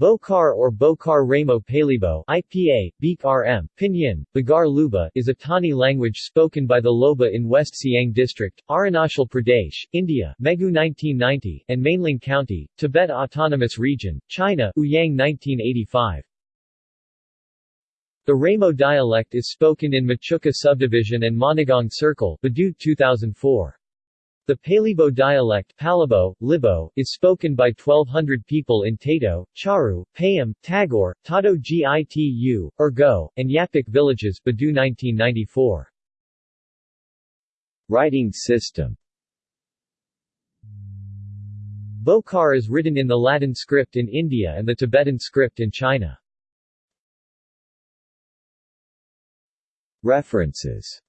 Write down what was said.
Bokar or Bokar Ramo Palibo IPA, Beek RM, Pinyin, Bagar Luba is a Tani language spoken by the Lhoba in West Siang District, Arunachal Pradesh, India Megu 1990, and Mainling County, Tibet Autonomous Region, China Ouyang 1985. The Ramo dialect is spoken in Mechuka Subdivision and Monigong Circle Badu 2004. The Palibo dialect Palibo, Libo, is spoken by 1200 people in Tato, Charu, Payam, Tagore, Tato Gitu, Urgo, and Yapik villages Badu 1994. Writing system Bokar is written in the Latin script in India and the Tibetan script in China. References